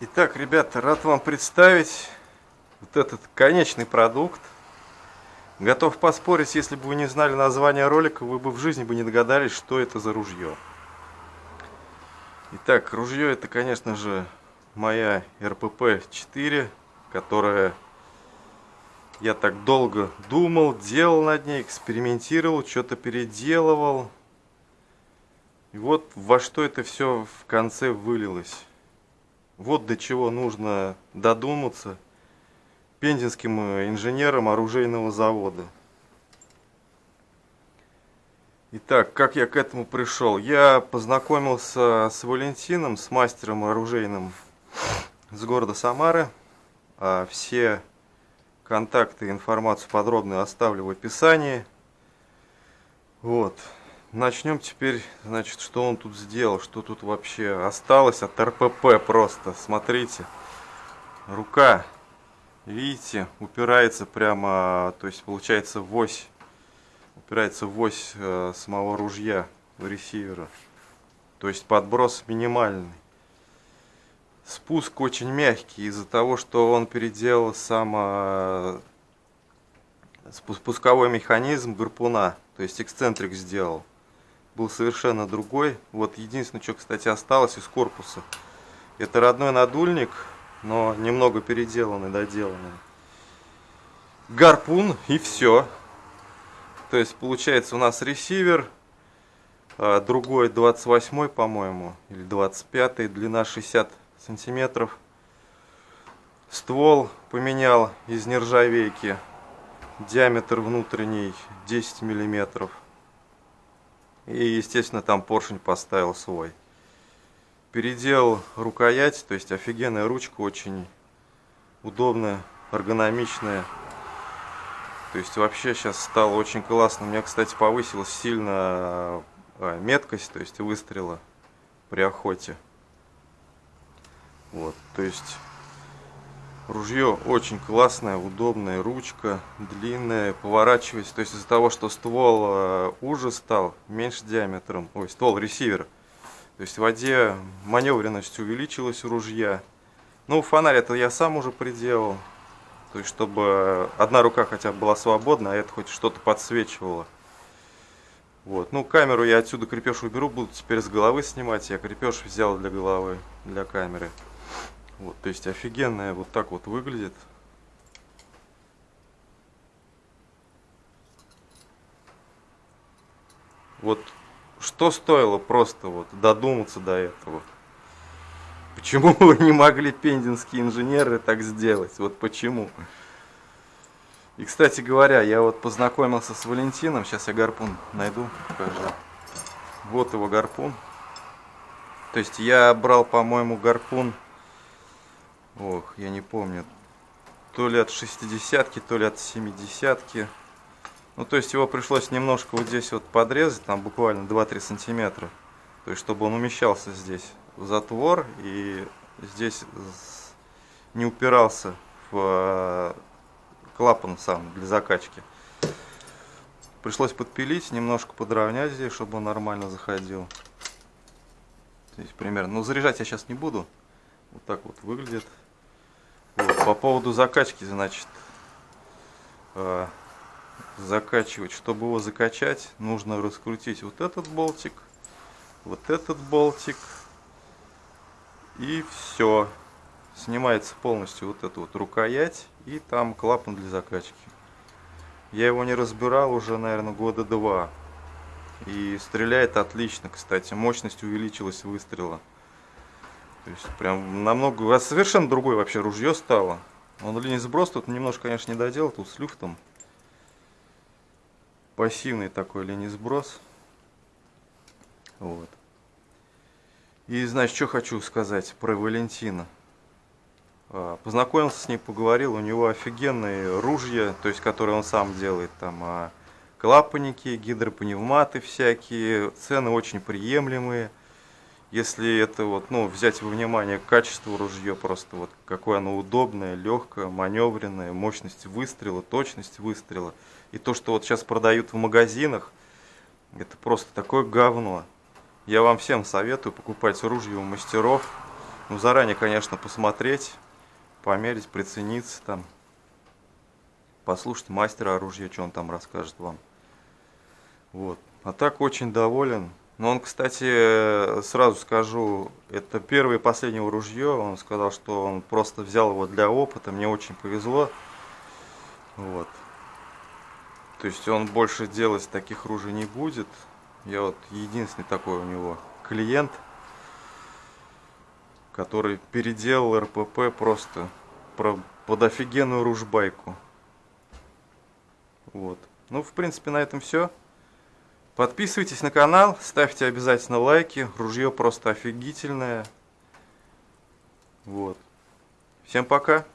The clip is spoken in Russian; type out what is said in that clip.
Итак, ребята, рад вам представить вот этот конечный продукт. Готов поспорить, если бы вы не знали название ролика, вы бы в жизни бы не догадались, что это за ружье. Итак, ружье это, конечно же, моя РПП-4, которая я так долго думал, делал над ней, экспериментировал, что-то переделывал. И вот во что это все в конце вылилось. Вот до чего нужно додуматься пензенским инженерам оружейного завода. Итак, как я к этому пришел? Я познакомился с Валентином, с мастером оружейным с города Самары. А все контакты, информацию подробную оставлю в описании. Вот. Начнем теперь, значит, что он тут сделал, что тут вообще осталось от РПП просто. Смотрите, рука, видите, упирается прямо, то есть получается в ось, упирается в ось э, самого ружья, ресивера. То есть подброс минимальный. Спуск очень мягкий из-за того, что он переделал сам э, спусковой механизм гарпуна, то есть эксцентрик сделал был совершенно другой. Вот единственное, что, кстати, осталось из корпуса. Это родной надульник, но немного переделанный, доделанный. Гарпун и все. То есть получается у нас ресивер, а, другой 28 по-моему, или 25 длина 60 сантиметров. Ствол поменял из нержавейки, диаметр внутренний 10 миллиметров. И, естественно, там поршень поставил свой. Переделал рукоять, то есть офигенная ручка, очень удобная, эргономичная. То есть вообще сейчас стало очень классно. У меня, кстати, повысилась сильно а, меткость, то есть выстрела при охоте. Вот, то есть Ружье очень классное, удобное, ручка длинная, поворачивается. То есть из-за того, что ствол э, уже стал, меньше диаметром, ой, ствол ресивера. То есть в воде маневренность увеличилась у ружья. Ну, фонарь это я сам уже приделал. То есть, чтобы одна рука хотя бы была свободна, а это хоть что-то подсвечивало. Вот. Ну, камеру я отсюда крепеж уберу, буду теперь с головы снимать. Я крепеж взял для головы, для камеры. Вот, то есть офигенная вот так вот выглядит. Вот что стоило просто вот додуматься до этого? Почему вы не могли пендинские инженеры так сделать? Вот почему? И, кстати говоря, я вот познакомился с Валентином. Сейчас я гарпун найду, покажу. Вот его гарпун. То есть я брал, по-моему, гарпун Ох, я не помню. То ли от 60-ки, то ли от 70-ки. Ну, то есть его пришлось немножко вот здесь вот подрезать, там буквально 2-3 сантиметра. То есть, чтобы он умещался здесь в затвор и здесь не упирался в э, клапан сам для закачки. Пришлось подпилить, немножко подровнять здесь, чтобы он нормально заходил. Здесь примерно. Но заряжать я сейчас не буду. Вот так вот выглядит. Вот, по поводу закачки, значит, э, закачивать. Чтобы его закачать, нужно раскрутить вот этот болтик, вот этот болтик. И все. Снимается полностью вот эта вот рукоять и там клапан для закачки. Я его не разбирал уже, наверное, года два. И стреляет отлично, кстати. Мощность увеличилась выстрела. То есть прям намного, а совершенно другое вообще ружье стало. Он линий сброс тут немножко, конечно, не доделал, тут с люфтом. Пассивный такой линий сброс. Вот. И, значит, что хочу сказать про Валентина. А, познакомился с ним, поговорил, у него офигенные ружья, то есть, которые он сам делает, там, а, клапанники, гидропневматы всякие, цены очень приемлемые. Если это вот, ну, взять во внимание качество ружья, просто вот какое оно удобное, легкое, маневренное, мощность выстрела, точность выстрела. И то, что вот сейчас продают в магазинах, это просто такое говно. Я вам всем советую покупать ружья у мастеров. Ну, заранее, конечно, посмотреть, померить, прицениться там. Послушать мастера оружия, что он там расскажет вам. Вот. А так очень доволен. Но он, кстати, сразу скажу, это первое и последнее ружье. Он сказал, что он просто взял его для опыта. Мне очень повезло. Вот. То есть он больше делать таких ружей не будет. Я вот единственный такой у него клиент, который переделал РПП просто под офигенную ружбайку. Вот. Ну, в принципе, на этом все. Подписывайтесь на канал, ставьте обязательно лайки. Ружье просто офигительное. Вот. Всем пока.